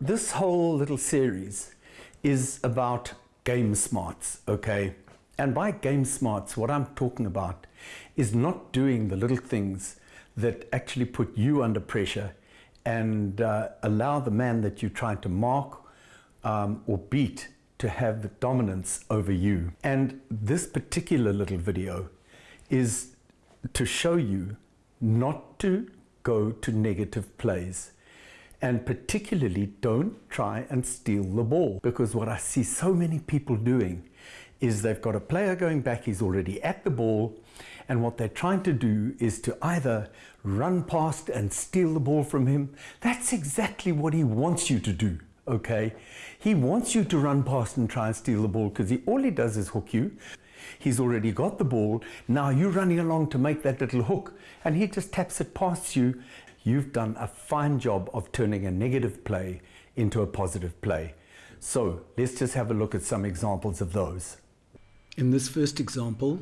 this whole little series is about game smarts, okay? And by game smarts, what I'm talking about is not doing the little things that actually put you under pressure and uh, allow the man that you're trying to mark um, or beat to have the dominance over you. And this particular little video is to show you not to go to negative plays and particularly don't try and steal the ball because what I see so many people doing is they've got a player going back he's already at the ball and what they're trying to do is to either run past and steal the ball from him. That's exactly what he wants you to do okay? He wants you to run past and try and steal the ball because he all he does is hook you. He's already got the ball. Now you're running along to make that little hook and he just taps it past you you've done a fine job of turning a negative play into a positive play. So let's just have a look at some examples of those. In this first example,